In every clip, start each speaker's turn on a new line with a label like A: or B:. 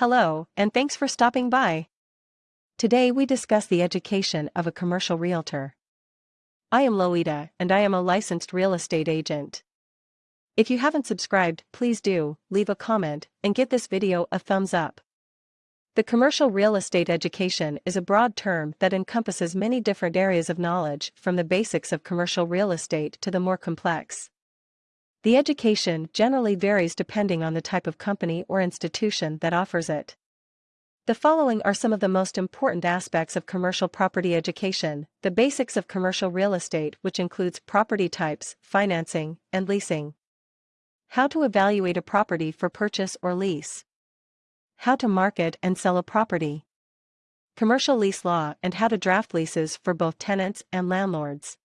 A: Hello, and thanks for stopping by. Today we discuss the education of a commercial realtor. I am Loida, and I am a licensed real estate agent. If you haven't subscribed, please do, leave a comment, and give this video a thumbs up. The commercial real estate education is a broad term that encompasses many different areas of knowledge from the basics of commercial real estate to the more complex. The education generally varies depending on the type of company or institution that offers it. The following are some of the most important aspects of commercial property education, the basics of commercial real estate which includes property types, financing, and leasing. How to evaluate a property for purchase or lease. How to market and sell a property. Commercial lease law and how to draft leases for both tenants and landlords.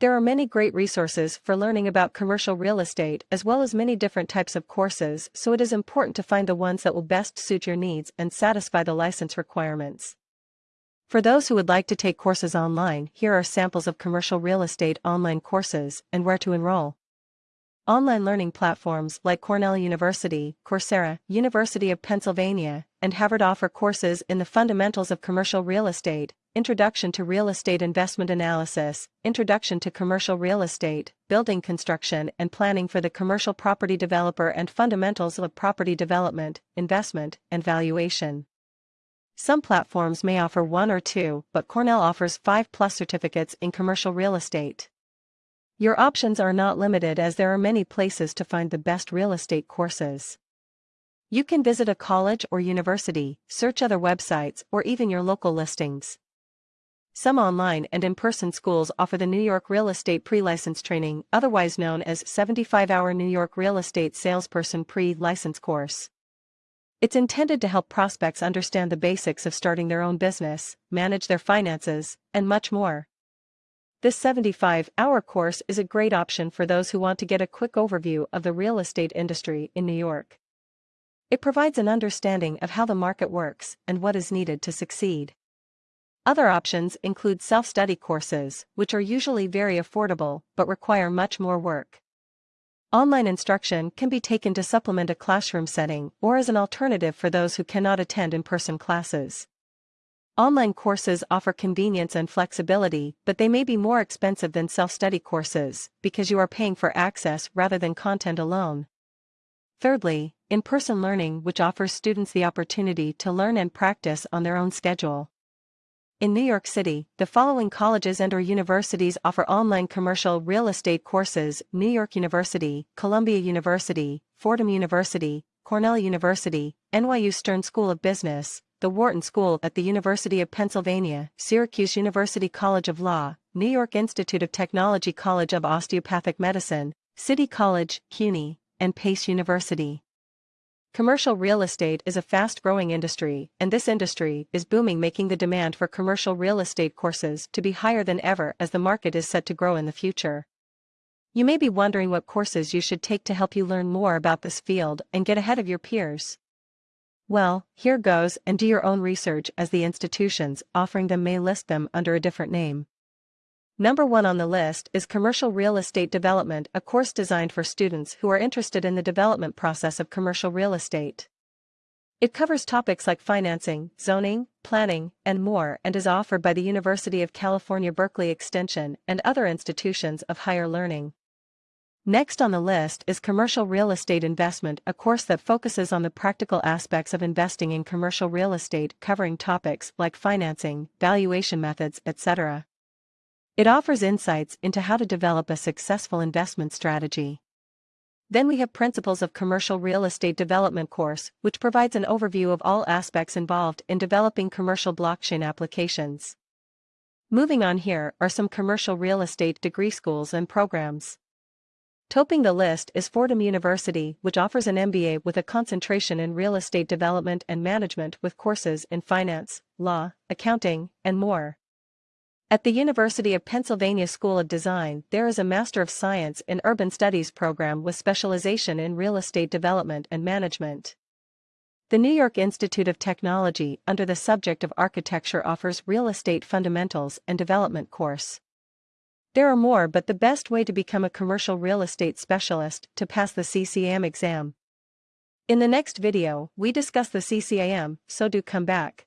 A: There are many great resources for learning about commercial real estate as well as many different types of courses so it is important to find the ones that will best suit your needs and satisfy the license requirements. For those who would like to take courses online, here are samples of commercial real estate online courses and where to enroll. Online learning platforms like Cornell University, Coursera, University of Pennsylvania, and Harvard offer courses in the fundamentals of commercial real estate, Introduction to Real Estate Investment Analysis, Introduction to Commercial Real Estate, Building Construction and Planning for the Commercial Property Developer and Fundamentals of Property Development, Investment, and Valuation. Some platforms may offer one or two, but Cornell offers 5 plus certificates in commercial real estate. Your options are not limited as there are many places to find the best real estate courses. You can visit a college or university, search other websites, or even your local listings. Some online and in-person schools offer the New York Real Estate Pre-License Training, otherwise known as 75-hour New York Real Estate Salesperson Pre-License Course. It's intended to help prospects understand the basics of starting their own business, manage their finances, and much more. This 75-hour course is a great option for those who want to get a quick overview of the real estate industry in New York. It provides an understanding of how the market works and what is needed to succeed. Other options include self-study courses, which are usually very affordable but require much more work. Online instruction can be taken to supplement a classroom setting or as an alternative for those who cannot attend in-person classes. Online courses offer convenience and flexibility, but they may be more expensive than self-study courses because you are paying for access rather than content alone. Thirdly, in-person learning which offers students the opportunity to learn and practice on their own schedule. In New York City, the following colleges and or universities offer online commercial real estate courses, New York University, Columbia University, Fordham University, Cornell University, NYU Stern School of Business, the Wharton School at the University of Pennsylvania, Syracuse University College of Law, New York Institute of Technology College of Osteopathic Medicine, City College, CUNY, and Pace University. Commercial real estate is a fast-growing industry, and this industry is booming making the demand for commercial real estate courses to be higher than ever as the market is set to grow in the future. You may be wondering what courses you should take to help you learn more about this field and get ahead of your peers. Well, here goes and do your own research as the institutions offering them may list them under a different name. Number one on the list is Commercial Real Estate Development, a course designed for students who are interested in the development process of commercial real estate. It covers topics like financing, zoning, planning, and more and is offered by the University of California Berkeley Extension and other institutions of higher learning. Next on the list is Commercial Real Estate Investment, a course that focuses on the practical aspects of investing in commercial real estate covering topics like financing, valuation methods, etc. It offers insights into how to develop a successful investment strategy. Then we have Principles of Commercial Real Estate Development course, which provides an overview of all aspects involved in developing commercial blockchain applications. Moving on here are some commercial real estate degree schools and programs. Topping the list is Fordham University, which offers an MBA with a concentration in real estate development and management with courses in finance, law, accounting, and more. At the University of Pennsylvania School of Design, there is a Master of Science in Urban Studies program with specialization in real estate development and management. The New York Institute of Technology under the subject of architecture offers Real Estate Fundamentals and Development course. There are more but the best way to become a commercial real estate specialist to pass the CCM exam. In the next video, we discuss the CCIM, so do come back.